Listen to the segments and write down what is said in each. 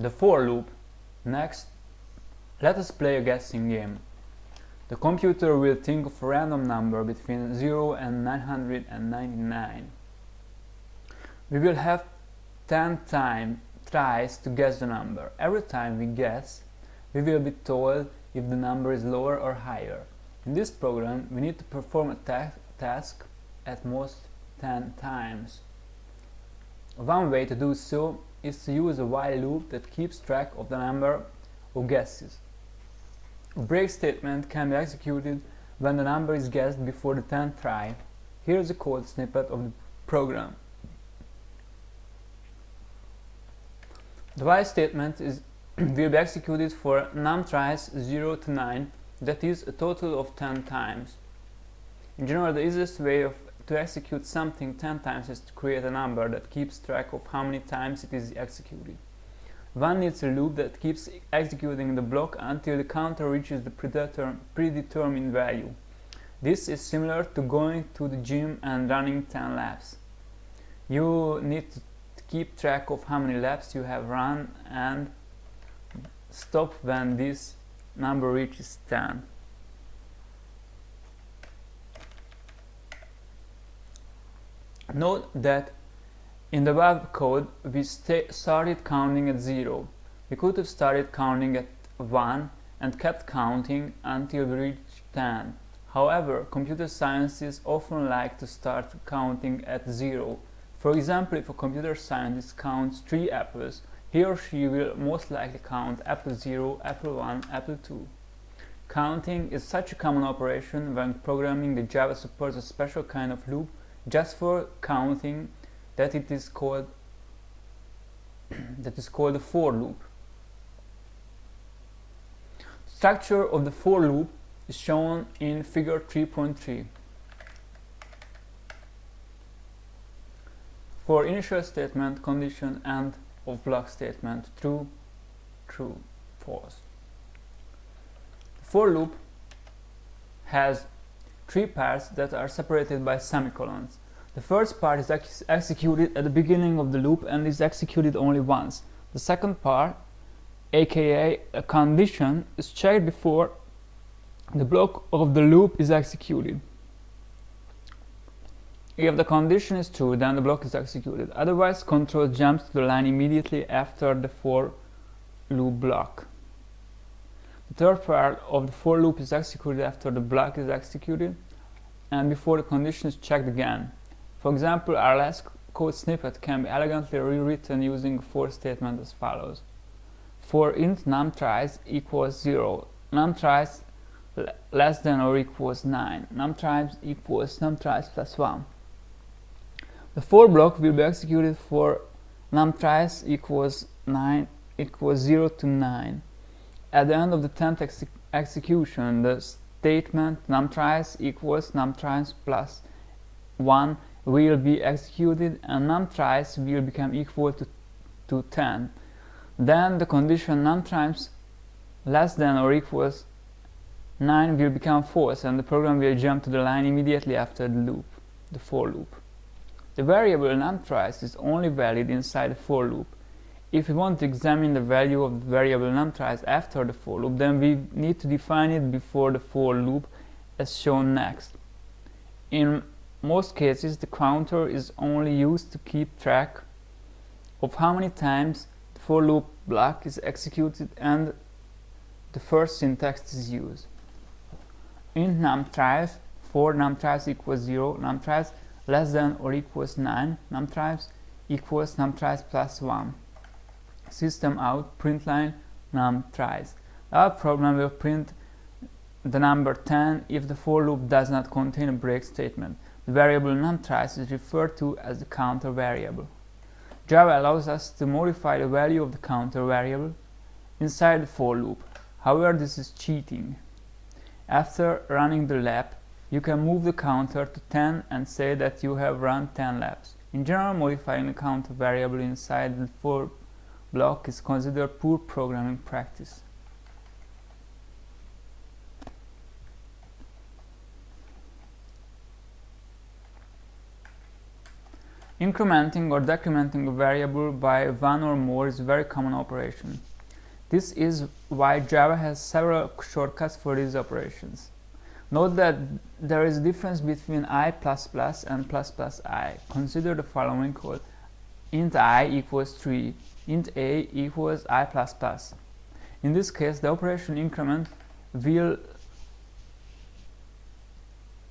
the for loop. Next, let us play a guessing game. The computer will think of a random number between 0 and 999. We will have 10 time tries to guess the number. Every time we guess, we will be told if the number is lower or higher. In this program, we need to perform a ta task at most 10 times. One way to do so is to use a while loop that keeps track of the number of guesses. A break statement can be executed when the number is guessed before the 10th try. Here is a code snippet of the program. The while statement is will be executed for num tries 0 to 9, that is a total of 10 times. In general, the easiest way of, to execute something 10 times is to create a number that keeps track of how many times it is executed. One needs a loop that keeps executing the block until the counter reaches the predetermined value. This is similar to going to the gym and running 10 laps. You need to keep track of how many laps you have run and stop when this number reaches 10. Note that in the web code we started counting at 0. We could have started counting at 1 and kept counting until we reached 10. However, computer scientists often like to start counting at 0. For example, if a computer scientist counts 3 apples, he or she will most likely count apple 0, apple 1, apple 2. Counting is such a common operation when programming the Java supports a special kind of loop just for counting that it is called that is called a for loop. Structure of the for loop is shown in figure 3.3. For initial statement, condition and of block statement true, true, false. The for loop has three parts that are separated by semicolons. The first part is ex executed at the beginning of the loop and is executed only once. The second part, aka a condition, is checked before the block of the loop is executed. If the condition is true, then the block is executed. Otherwise, control jumps to the line immediately after the for loop block. The third part of the for loop is executed after the block is executed and before the condition is checked again. For example, our last code snippet can be elegantly rewritten using a for statement as follows. For int num tries equals 0, num tries less than or equals 9, num tries equals num tries plus 1. The for block will be executed for num tries equals 9 equals 0 to 9. At the end of the 10th ex execution, the statement num tries equals num tries plus 1 will be executed and num tries will become equal to, to 10. Then the condition num less than or equals 9 will become false and the program will jump to the line immediately after the loop, the for loop. The variable num tries is only valid inside the for loop. If we want to examine the value of the variable num tries after the for loop, then we need to define it before the for loop as shown next. In most cases, the counter is only used to keep track of how many times the for loop block is executed and the first syntax is used. In num tries, for num tries equals 0, num tries less than or equals 9 num tries equals num tries plus 1 system out println num tries. Our program will print the number 10 if the for loop does not contain a break statement. The variable num tries is referred to as the counter variable. Java allows us to modify the value of the counter variable inside the for loop. However this is cheating. After running the lap you can move the counter to 10 and say that you have run 10 laps. In general, modifying the counter variable inside the for block is considered poor programming practice. Incrementing or decrementing a variable by one or more is a very common operation. This is why Java has several shortcuts for these operations. Note that there is a difference between i++ and ++i. Consider the following code. int i equals 3, int a equals i++. Plus In this case, the operation increment will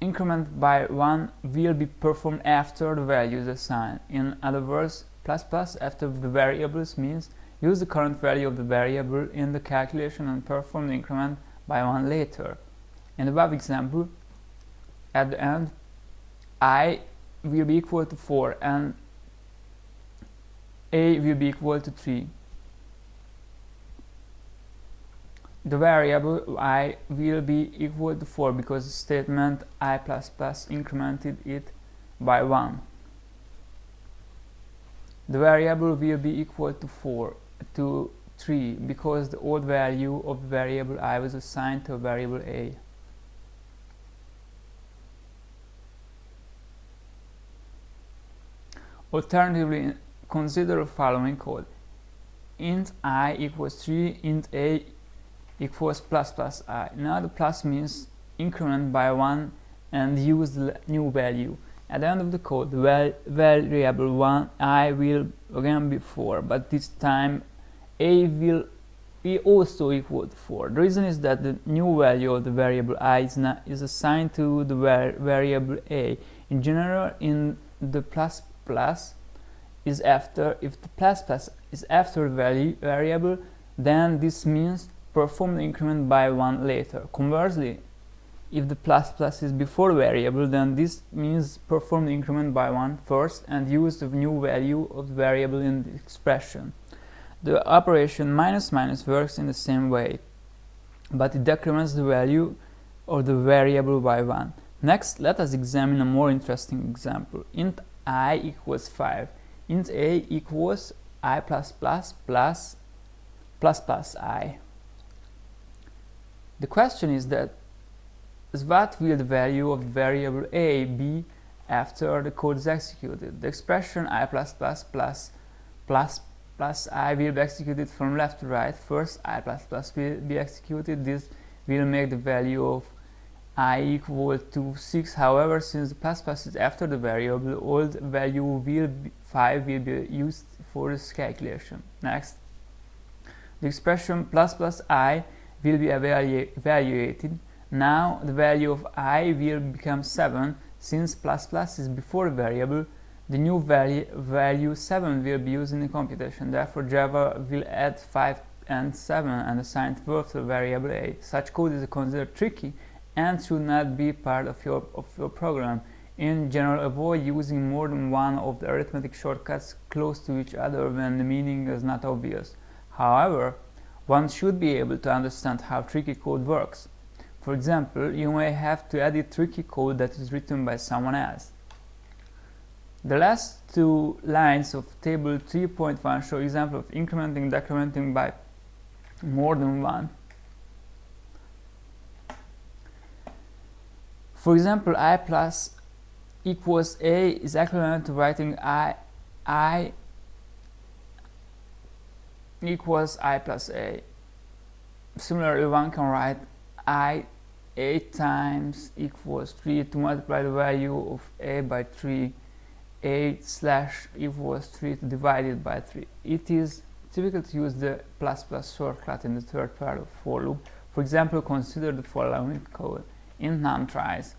increment by 1 will be performed after the value is assigned. In other words, plus plus after the variables means use the current value of the variable in the calculation and perform the increment by 1 later. In the above example, at the end, i will be equal to 4 and a will be equal to 3. the variable i will be equal to 4 because the statement i++ plus incremented it by 1. The variable will be equal to 4 to 3 because the old value of the variable i was assigned to a variable a. Alternatively, consider the following code. int i equals 3, int a equals plus plus i. Now the plus means increment by 1 and use the new value. At the end of the code, the variable 1 i will again be 4, but this time a will be also equal to 4. The reason is that the new value of the variable i is, not, is assigned to the var variable a. In general, in the plus plus is after, if the plus plus is after value variable, then this means perform the increment by 1 later. Conversely, if the plus plus is before variable, then this means perform the increment by 1 first and use the new value of the variable in the expression. The operation minus minus works in the same way, but it decrements the value of the variable by 1. Next, let us examine a more interesting example. int i equals 5. Int a equals i plus plus plus plus plus i. The question is that what will the value of variable a be after the code is executed? The expression i plus plus plus plus plus i will be executed from left to right. First i plus plus will be executed. This will make the value of i equal to 6. However, since the plus is after the variable, old value will be 5 will be used for this calculation. Next, the expression plus plus i will be evaluated. Now the value of i will become 7 since plus plus is before the variable the new value, value 7 will be used in the computation. Therefore, Java will add 5 and 7 and assign both to variable a. Such code is considered tricky and should not be part of your, of your program. In general, avoid using more than one of the arithmetic shortcuts close to each other when the meaning is not obvious. However, one should be able to understand how tricky code works. For example, you may have to edit tricky code that is written by someone else. The last two lines of table 3.1 show example of incrementing decrementing by more than one. For example, i plus equals a is equivalent to writing i i equals i plus a. Similarly, one can write i 8 times equals 3 to multiply the value of a by 3 8 slash equals 3 to divide it by 3. It is typical to use the plus plus shortcut in the third part of for loop. For example, consider the following code in num tries.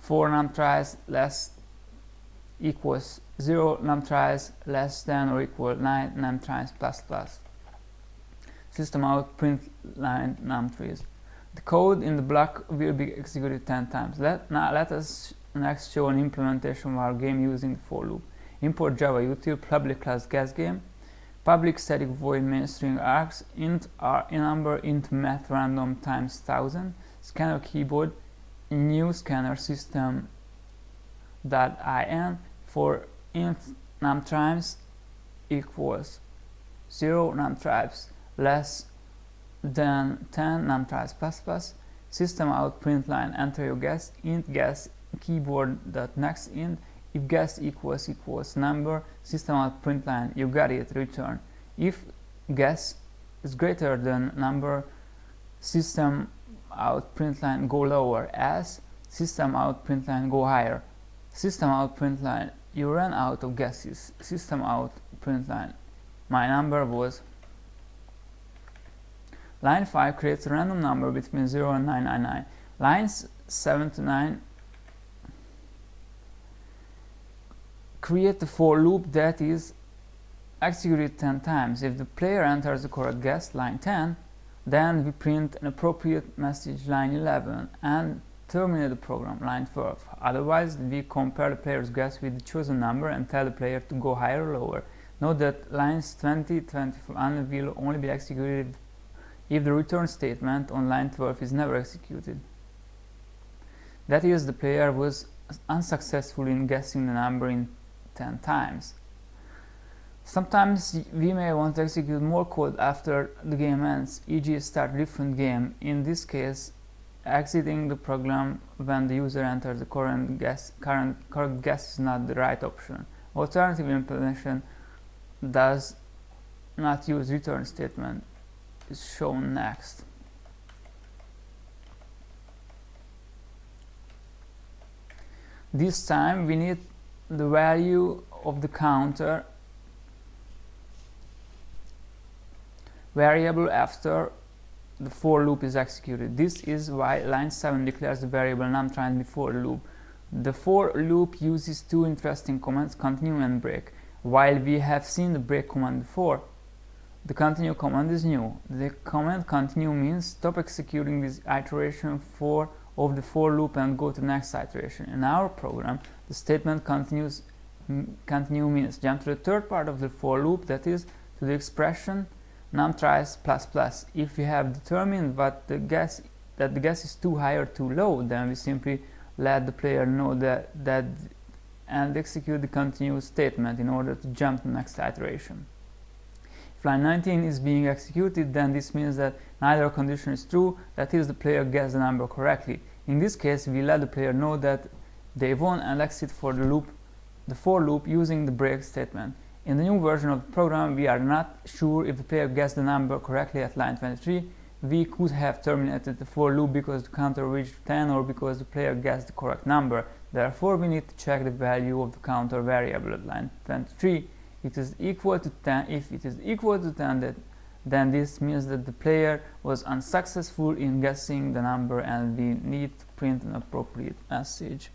4 num tries less equals 0 num tries less than or equal 9 num tries plus plus. System out print line num tries. The code in the block will be executed 10 times. Let, now let us next show an implementation of our game using the for loop. Import Java util public class guess game, public static void main string args, int r number int math random times 1000, scanner keyboard, new scanner system dot in for int num times equals 0 num tries less than 10 num tries plus plus. System out print line enter your guess int guess keyboard dot next int if guess equals equals number system out print line you got it return. If guess is greater than number system out print line go lower. As system out print line go higher. System out print line you run out of guesses. System out print line my number was line 5 creates a random number between 0 and 999 lines 7 to 9 create the for loop that is executed 10 times if the player enters the correct guess line 10 then we print an appropriate message line 11 and terminate the program line 12. Otherwise, we compare the player's guess with the chosen number and tell the player to go higher or lower. Note that lines 20, 24 and will only be executed if the return statement on line 12 is never executed. That is, the player was unsuccessful in guessing the number in 10 times. Sometimes we may want to execute more code after the game ends, e.g. start different game. In this case, exiting the program when the user enters the current guess, current correct guess is not the right option. Alternative implementation does not use return statement is shown next. This time we need the value of the counter variable after the for loop is executed. This is why line 7 declares the variable numTry before loop. The for loop uses two interesting commands, continue and break. While we have seen the break command before, the continue command is new. The command continue means stop executing this iteration for of the for loop and go to the next iteration. In our program, the statement continues continue means jump to the third part of the for loop, that is to the expression numtries plus plus. If we have determined what the guess that the guess is too high or too low, then we simply let the player know that that and execute the continue statement in order to jump to the next iteration. Line 19 is being executed, then this means that neither condition is true, that is the player guessed the number correctly. In this case, we let the player know that they won and exit for the loop, the for loop using the break statement. In the new version of the program, we are not sure if the player guessed the number correctly at line 23. We could have terminated the for loop because the counter reached 10 or because the player guessed the correct number. Therefore, we need to check the value of the counter variable at line 23. It is equal to 10. If it is equal to 10, that, then this means that the player was unsuccessful in guessing the number and we need to print an appropriate message.